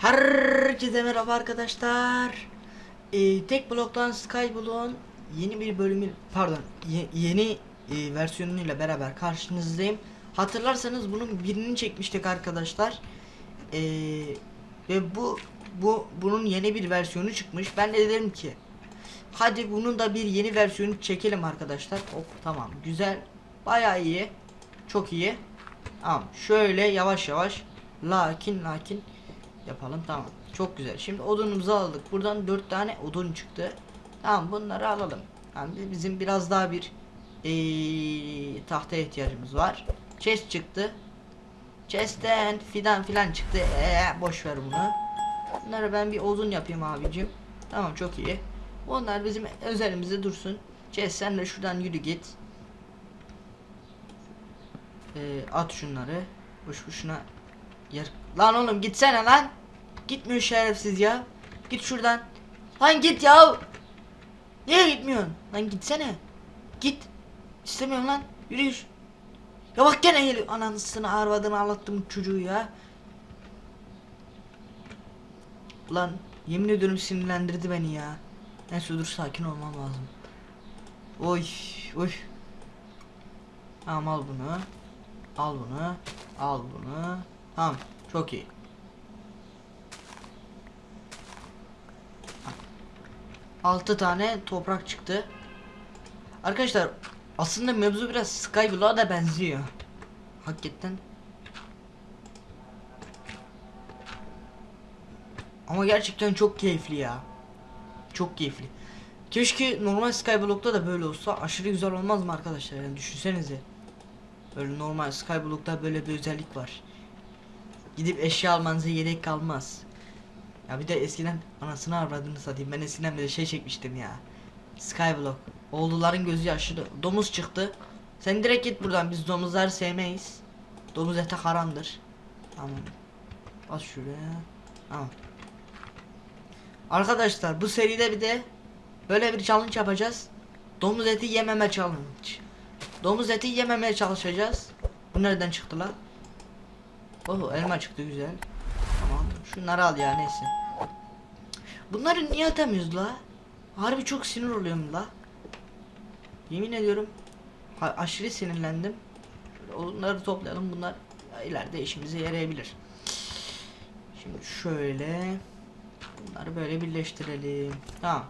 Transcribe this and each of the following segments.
Herkese merhaba arkadaşlar. Ee, tek bloktan Skyblock'un yeni bir bölümü pardon ye- yeni e, versiyonuyla beraber karşınızdayım. Hatırlarsanız bunun birini çekmiştik arkadaşlar. Ee, ve bu bu bunun yeni bir versiyonu çıkmış. Ben de dedim ki hadi bunun da bir yeni versiyonu çekelim arkadaşlar. Hop tamam güzel. Bayağı iyi. Çok iyi. Tamam şöyle yavaş yavaş lakin lakin yapalım tamam. Çok güzel. Şimdi odunumuzu aldık. Buradan dört tane odun çıktı. Tamam bunları alalım. Yani bizim biraz daha bir eee tahta ihtiyacımız var. Chest çıktı. Chest'ten fidan filan çıktı. Ee, boş ver bunu. Bunları ben bir odun yapayım abicim. Tamam çok iyi. Onlar bizim özelimizde dursun. Chest sen de şuradan yürü git. Ee, at şunları. Boş boşuna yer lan oğlum gitsene lan Gitmiyor şerefsiz ya. Git şuradan. Lan git ya. Niye gitmiyorsun? Lan gitsene. Git. İstemiyorum lan. Yürü yürü. Ya bak gene geliyor. Anasını arvadını ağlattım çocuğu ya. Lan yemin ediyorum sinirlendirdi beni ya. Neyse dur sakin olmam lazım. Oy oy. Tamam al bunu. Al bunu. Al bunu. Tamam çok iyi. Altı tane toprak çıktı. Arkadaşlar aslında mevzu biraz Skyblock'a da benziyor. Hakikaten. Ama gerçekten çok keyifli ya. Çok keyifli. Keşke normal Skyblock'ta da böyle olsa aşırı güzel olmaz mı arkadaşlar? Yani düşünsenize. Böyle normal Skyblock'ta böyle bir özellik var. Gidip eşya almanıza gerek kalmaz. Ya bir de eskiden anasını avradını satayım. Ben eskiden bir de şey çekmiştim ya. Skyblock. Oğulların gözü yaşlı. Domuz çıktı. Sen direkt git buradan. Biz domuzları sevmeyiz. Domuz ete haramdır. Tamam. Bas şuraya. Tamam. Arkadaşlar bu seride bir de böyle bir challenge yapacağız. Domuz eti yememe challenge. Domuz eti yememeye çalışacağız. Bu nereden çıktı lan? Oh elma çıktı güzel. Tamam. Şunları al ya neyse. Bunları niye atamıyoruz la? Harbi çok sinir oluyorum la. Yemin ediyorum ha- aşırı sinirlendim. Onları toplayalım bunlar ileride işimize yarayabilir. Şimdi şöyle bunları böyle birleştirelim. Tamam.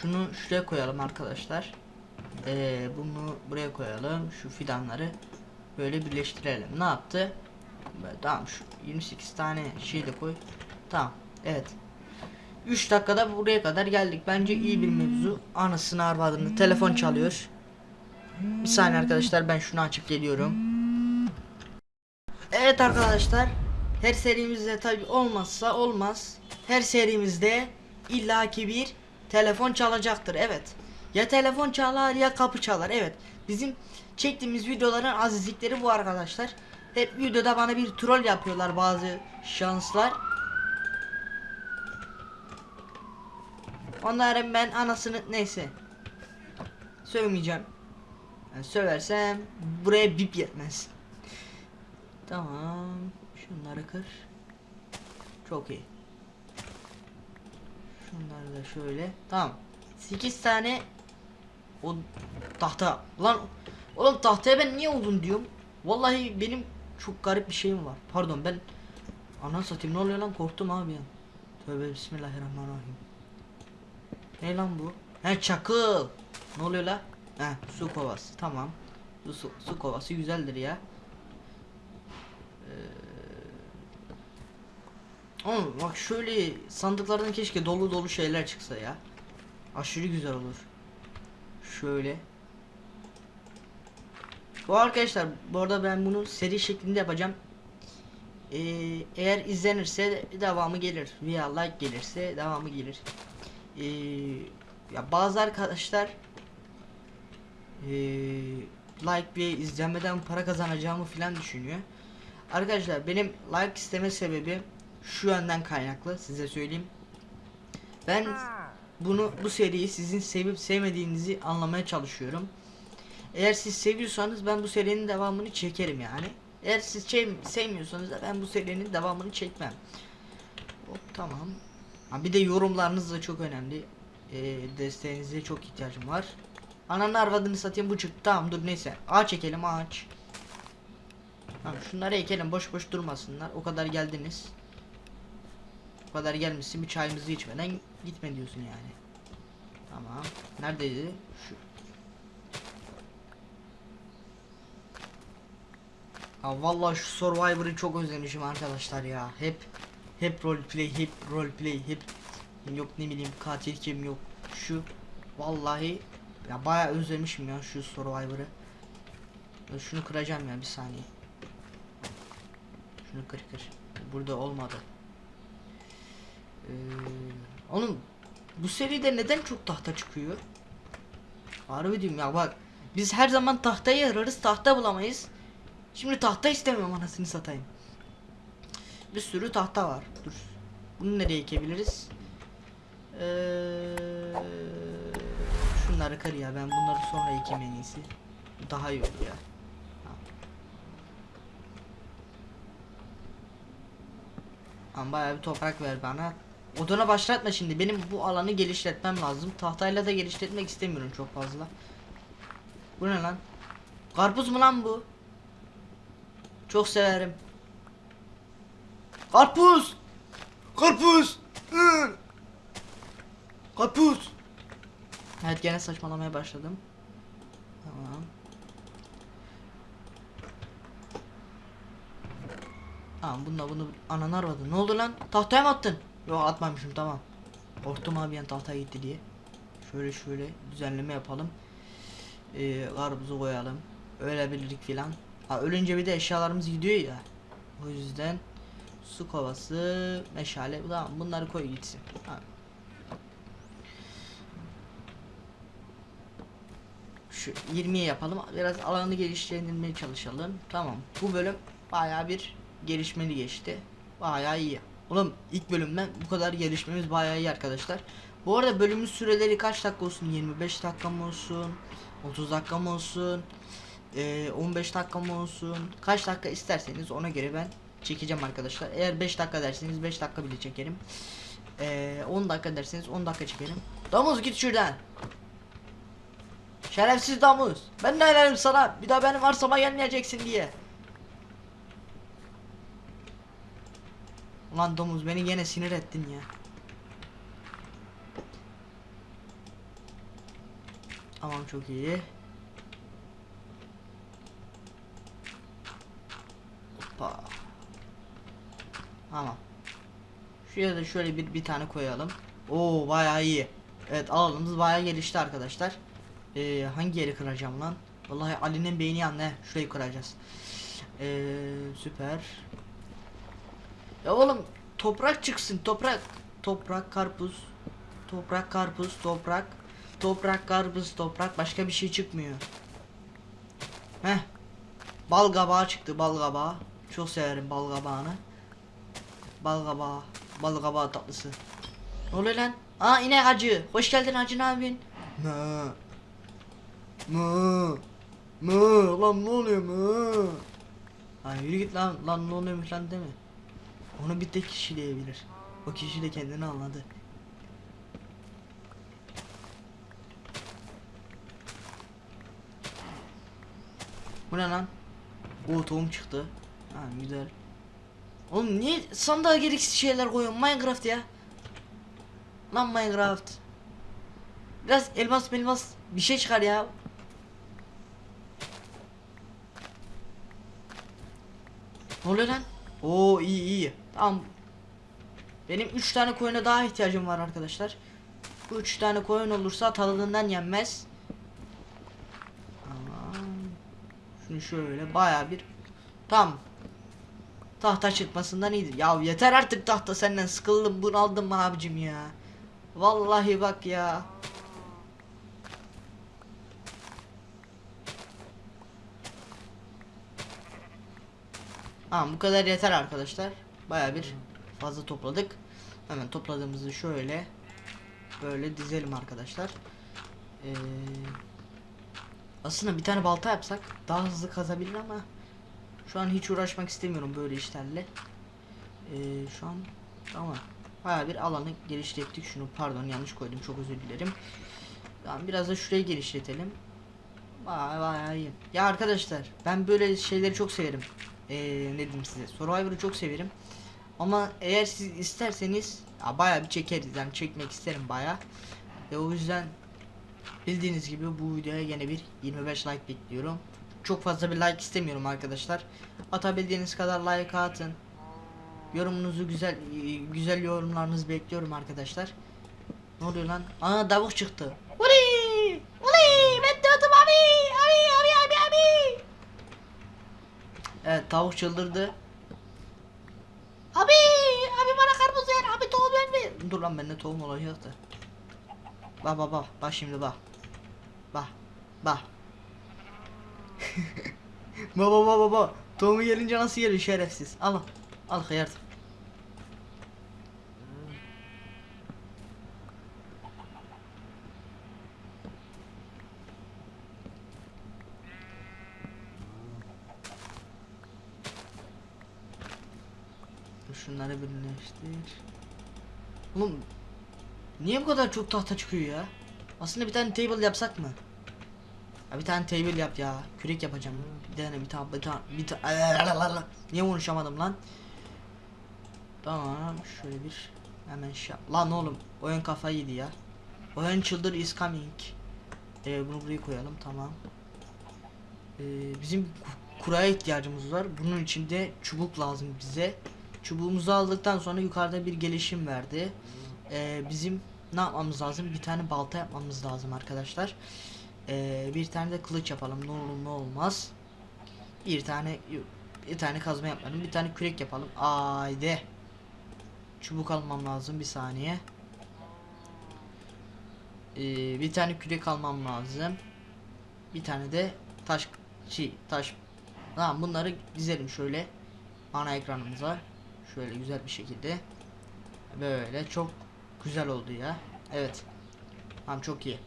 Şunu şuraya koyalım arkadaşlar. Ee, bunu buraya koyalım. Şu fidanları böyle birleştirelim. Ne yaptı? Tamam şu 28 tane şey de koy. Tamam. Evet. 3 dakikada buraya kadar geldik. Bence iyi bir mevzu. Anasını arvadını. Telefon çalıyor. Bir saniye arkadaşlar ben şunu açıp geliyorum. Evet arkadaşlar. Her serimizde tabi olmazsa olmaz. Her serimizde illaki bir telefon çalacaktır. Evet. Ya telefon çalar ya kapı çalar. Evet. Bizim çektiğimiz videoların azizlikleri bu arkadaşlar. Hep videoda bana bir troll yapıyorlar bazı şanslar. Onların ben anasını neyse. Sövmeyeceğim. Yani söversem buraya bip yetmez. Tamam. Şunları kır. Çok iyi. Şunları da şöyle. Tamam. 8 tane o tahta. Lan oğlum tahtaya ben niye oldum diyorum. Vallahi benim çok garip bir şeyim var. Pardon ben Ana satayım ne oluyor lan korktum abi ya. Tövbe bismillahirrahmanirrahim. Ne lan bu? He çakıl. Ne oluyor la? He su kovası tamam. Su, su, kovası güzeldir ya. Ee... Oğlum bak şöyle sandıklardan keşke dolu dolu şeyler çıksa ya. Aşırı güzel olur. Şöyle. Bu arkadaşlar bu arada ben bunu seri şeklinde yapacağım. Ee, eğer izlenirse devamı gelir. Veya like gelirse devamı gelir. Ee, ya bazı arkadaşlar ee, like ve izlenmeden para kazanacağımı filan düşünüyor. Arkadaşlar benim like isteme sebebi şu yönden kaynaklı size söyleyeyim. Ben bunu bu seriyi sizin sevip sevmediğinizi anlamaya çalışıyorum. Eğer siz seviyorsanız ben bu serinin devamını çekerim yani. Eğer siz şey, sevmiyorsanız da ben bu serinin devamını çekmem. Hop tamam. Ha, bir de yorumlarınız da çok önemli. Ee, desteğinize çok ihtiyacım var. Ananı arvadını satayım bu çıktı. Tamam dur neyse. Ağaç çekelim ağaç. Tamam şunları ekelim boş boş durmasınlar. O kadar geldiniz. O kadar gelmişsin bir çayımızı içmeden gitme diyorsun yani. Tamam. Neredeydi? Şu. Ha vallahi şu Survivor'ı çok özlemişim arkadaşlar ya. Hep hep roleplay, hep roleplay, hep yok ne bileyim katil kim yok. Şu vallahi ya bayağı özlemişim ya şu Survivor'ı. Şunu kıracağım ya bir saniye. Şunu kır kır. Burada olmadı. Ee, oğlum bu seride neden çok tahta çıkıyor? Harbi diyorum ya bak. Biz her zaman tahtayı ararız tahta bulamayız. Şimdi tahta istemiyorum anasını satayım. Bir sürü tahta var. Dur. Bunu nereye ekebiliriz? Ee, şunları kır ya ben bunları sonra ekeyim en iyisi. Daha iyi olur ya. Ama bayağı bir toprak ver bana. Odana başlatma şimdi. Benim bu alanı geliştirmem lazım. Tahtayla da geliştirmek istemiyorum çok fazla. Bu ne lan? Karpuz mu lan bu? Çok severim. Karpuz! Karpuz! Karpuz! Evet gene saçmalamaya başladım. Tamam. Tamam bununla bunu ananı aradı. Ne oldu lan? Tahtaya mı attın? Yok atmamışım tamam. Korktum abi yani tahtaya gitti diye. Şöyle şöyle düzenleme yapalım. Ee, karpuzu koyalım. Ölebilirlik filan. Ha ölünce bir de eşyalarımız gidiyor ya. O yüzden su kovası, meşale tamam bunları koy gitsin. Şu 20'ye yapalım. Biraz alanı geliştirmeye çalışalım. Tamam. Bu bölüm bayağı bir gelişmeli geçti. Bayağı iyi. Oğlum ilk bölümden bu kadar gelişmemiz bayağı iyi arkadaşlar. Bu arada bölümün süreleri kaç dakika olsun? 25 dakika mı olsun? 30 dakika mı olsun? Ee, 15 dakika mı olsun? Kaç dakika isterseniz ona göre ben çekeceğim arkadaşlar. Eğer 5 dakika derseniz 5 dakika bile çekerim. Ee, 10 dakika derseniz 10 dakika çekerim. Domuz git şuradan. Şerefsiz domuz. Ben ne derim sana? Bir daha benim arsama gelmeyeceksin diye. Ulan domuz beni gene sinir ettin ya. Tamam çok iyi. Tamam. Şuraya da şöyle bir bir tane koyalım. Oo bayağı iyi. Evet alanımız bayağı gelişti arkadaşlar. Ee, hangi yeri kıracağım lan? Vallahi Ali'nin beyni yandı. he. Şurayı kıracağız. Ee, süper. Ya oğlum toprak çıksın toprak. Toprak karpuz. Toprak karpuz toprak. Toprak karpuz toprak başka bir şey çıkmıyor. Heh. Bal çıktı bal. Çok severim bal. Bal kabağı. Bal kabağı tatlısı. Ne oluyor lan? Aa inek hacı. Hoş geldin hacı ne yapıyorsun? Mı. Mı. Mı. Lan ne oluyor mı? Ha yürü git lan. Lan ne oluyormuş lan deme. Onu bir tek kişi diyebilir. O kişi de kendini anladı. Bu ne lan? O tohum çıktı. Ha güzel. Oğlum niye sandığa gereksiz şeyler koyuyorsun Minecraft ya? Lan Minecraft. Biraz elmas elmas bir şey çıkar ya. Ne oluyor lan? Oo iyi iyi. Tamam. Benim 3 tane koyuna daha ihtiyacım var arkadaşlar. Bu 3 tane koyun olursa tadından yenmez. Tamam. Şunu şöyle baya bir Tamam. Tahta çıkmasından iyidir. Ya yeter artık tahta senden sıkıldım bunaldım abicim ya. Vallahi bak ya. Tamam bu kadar yeter arkadaşlar. Baya bir fazla topladık. Hemen topladığımızı şöyle böyle dizelim arkadaşlar. Ee, aslında bir tane balta yapsak daha hızlı kazabilir ama şu an hiç uğraşmak istemiyorum böyle işlerle. Ee, şu an tamam. Baya bir alanı genişlettik. Şunu pardon yanlış koydum. Çok özür dilerim. Tamam biraz da şurayı genişletelim. Vay vay iyi. Ya arkadaşlar ben böyle şeyleri çok severim. Ee, ne diyeyim size. Survivor'ı çok severim. Ama eğer siz isterseniz ya bayağı bir çekeriz. Yani çekmek isterim bayağı. Ve o yüzden bildiğiniz gibi bu videoya yine bir 25 like bekliyorum. Çok fazla bir like istemiyorum arkadaşlar. Atabildiğiniz kadar like atın. Yorumunuzu güzel güzel yorumlarınızı bekliyorum arkadaşlar. Ne oluyor lan? Aa davuk çıktı. Uli! Uli! Ben döndüm abi! Abi abi abi abi! Evet tavuk çıldırdı. Abi! Abi bana karpuz ver. Abi tohum verme. Dur lan bende tohum olacaktı. Bak bak bak. Bak şimdi bak. Bak. Bak. Baba baba baba. Tohumu gelince nasıl geliyor şerefsiz. Al. Al hıyar. Dur Şunları birleştir. Oğlum niye bu kadar çok tahta çıkıyor ya? Aslında bir tane table yapsak mı? Ya bir tane table yap ya. Kürek yapacağım. Bir tane bir tane bir tane Niye konuşamadım lan? Tamam şöyle bir hemen şey Lan oğlum oyun kafayı yedi ya. Oyun çıldır is coming. Ee, bunu buraya koyalım tamam. Ee, bizim ku- kuraya ihtiyacımız var. Bunun için de çubuk lazım bize. Çubuğumuzu aldıktan sonra yukarıda bir gelişim verdi. Ee, bizim ne yapmamız lazım? Bir tane balta yapmamız lazım arkadaşlar. Ee, bir tane de kılıç yapalım. Ne olur ne olmaz. Bir tane bir tane kazma yapalım. Bir tane kürek yapalım. Haydi. Çubuk almam lazım bir saniye. Ee, bir tane kürek almam lazım. Bir tane de taş şey taş. Tamam bunları dizelim şöyle ana ekranımıza. Şöyle güzel bir şekilde. Böyle çok güzel oldu ya. Evet. Tamam çok iyi.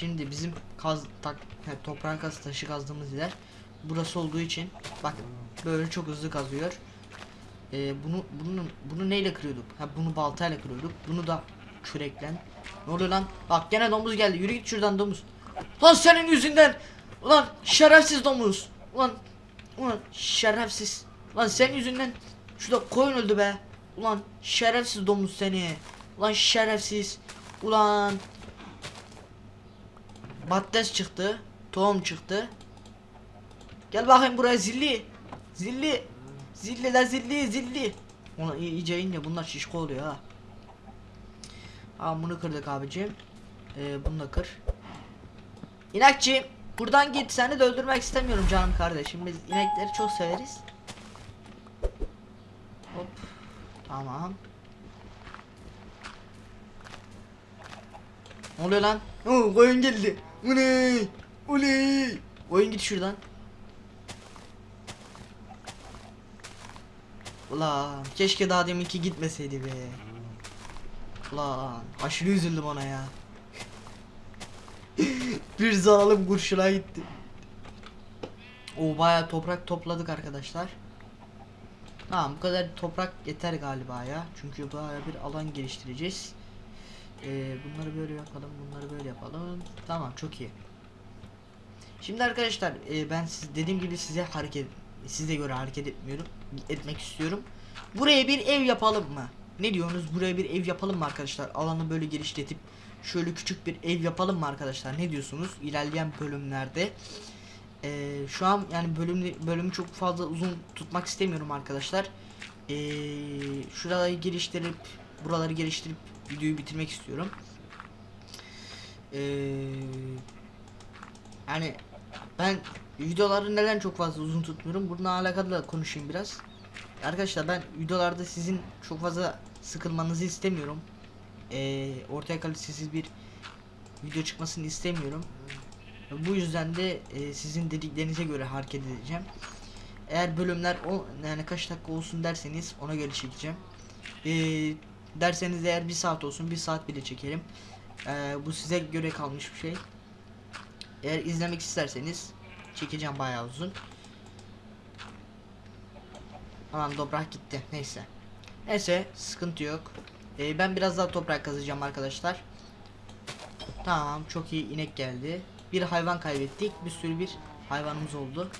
Şimdi bizim kaz tak he, toprağın kaz taşı kazdığımız yer burası olduğu için bakın böyle çok hızlı kazıyor. Ee, bunu bunu bunu neyle kırıyorduk? Ha bunu baltayla kırıyorduk. Bunu da küreklen. Ne oluyor lan? Bak gene domuz geldi. Yürü git şuradan domuz. Lan senin yüzünden. Ulan şerefsiz domuz. Ulan ulan şerefsiz. Lan senin yüzünden şurada koyun öldü be. Ulan şerefsiz domuz seni. Ulan şerefsiz. Ulan Patates çıktı. Tohum çıktı. Gel bakayım buraya zilli. Zilli. Zilli la zilli zilli. Ona iyice ince bunlar şişko oluyor ha. Aa bunu kırdık abicim. Ee, bunu da kır. İnekçi buradan git seni de öldürmek istemiyorum canım kardeşim. Biz inekleri çok severiz. Hop. Tamam. Ne oluyor lan? Oo, koyun geldi. Uley! Uley! Koyun git şuradan. Ulan keşke daha deminki gitmeseydi be. Ulan aşırı üzüldüm ona ya. Bir zalim kurşuna gitti. O bayağı toprak topladık arkadaşlar. Tamam bu kadar toprak yeter galiba ya. Çünkü bayağı bir alan geliştireceğiz. Ee, bunları böyle yapalım, bunları böyle yapalım. Tamam, çok iyi. Şimdi arkadaşlar, e, ben siz dediğim gibi size hareket size göre hareket etmiyorum, etmek istiyorum. Buraya bir ev yapalım mı? Ne diyorsunuz? Buraya bir ev yapalım mı arkadaşlar? Alanı böyle genişletip şöyle küçük bir ev yapalım mı arkadaşlar? Ne diyorsunuz? İlerleyen bölümlerde. Ee, şu an yani bölüm bölümü çok fazla uzun tutmak istemiyorum arkadaşlar. Ee, şuraları geliştirip buraları geliştirip videoyu bitirmek istiyorum. Ee, yani ben videoları neden çok fazla uzun tutmuyorum? Bununla alakalı da konuşayım biraz. Arkadaşlar ben videolarda sizin çok fazla sıkılmanızı istemiyorum. Ee, ortaya kalitesiz bir video çıkmasını istemiyorum. Bu yüzden de e, sizin dediklerinize göre hareket edeceğim. Eğer bölümler o yani kaç dakika olsun derseniz ona göre çekeceğim. Ee, derseniz eğer bir saat olsun bir saat bile çekerim. Ee, bu size göre kalmış bir şey. Eğer izlemek isterseniz çekeceğim bayağı uzun. Tamam toprak gitti. Neyse. Neyse sıkıntı yok. Ee, ben biraz daha toprak kazacağım arkadaşlar. Tamam çok iyi inek geldi. Bir hayvan kaybettik. Bir sürü bir hayvanımız oldu.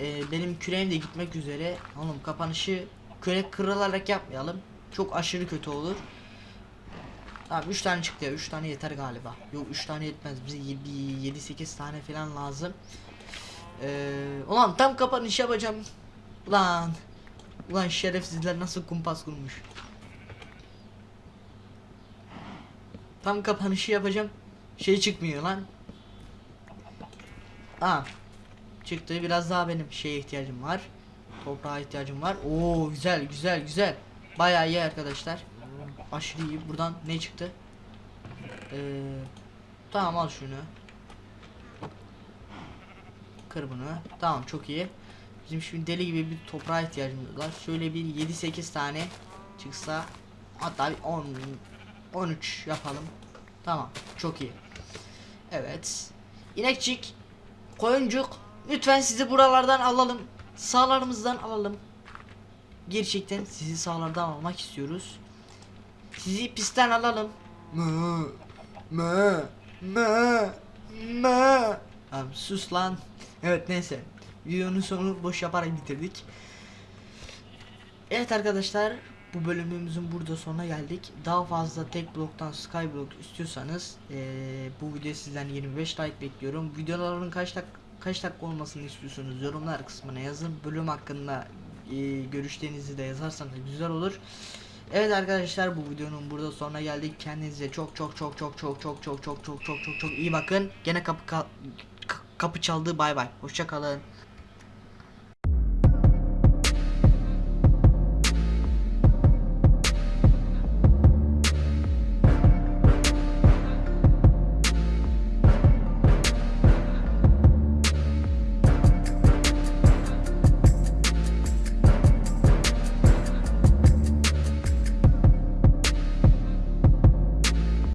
Ee, benim küreğim de gitmek üzere. Oğlum kapanışı kürek kırılarak yapmayalım. Çok aşırı kötü olur. Tamam 3 tane çıktı ya 3 tane yeter galiba. Yok 3 tane yetmez bize 7-8 tane falan lazım. Ee, ulan tam kapanış yapacağım. Ulan. Ulan şerefsizler nasıl kumpas kurmuş. Tam kapanışı yapacağım. Şey çıkmıyor lan. Tamam. Çıktı. Biraz daha benim şeye ihtiyacım var. Toprağa ihtiyacım var. Oo güzel güzel güzel. Bayağı iyi arkadaşlar. Aşırı iyi. Buradan ne çıktı? Ee, tamam al şunu. Kır bunu. Tamam çok iyi. Bizim şimdi deli gibi bir toprağa ihtiyacımız var. Şöyle bir 7-8 tane çıksa hatta bir 10 13 yapalım. Tamam. Çok iyi. Evet. İnekçik, koyuncuk lütfen sizi buralardan alalım. Sağlarımızdan alalım. Gerçekten sizi sağlardan almak istiyoruz. Sizi pistten alalım. Mı mı mı mı. Abi sus lan. Evet neyse. Videonun sonunu boş yaparak bitirdik. Evet arkadaşlar bu bölümümüzün burada sonuna geldik. Daha fazla tek bloktan skyblock istiyorsanız eee, bu video sizden 25 like bekliyorum. Videoların kaç dak kaç dakika olmasını istiyorsunuz yorumlar kısmına yazın. Bölüm hakkında eee, görüşlerinizi de yazarsanız güzel olur. Evet arkadaşlar bu videonun burada sonuna geldik. Kendinize çok çok çok çok çok çok çok çok çok çok çok çok iyi bakın. Gene kapı ka- kapı çaldı. Bay bay. Hoşça kalın.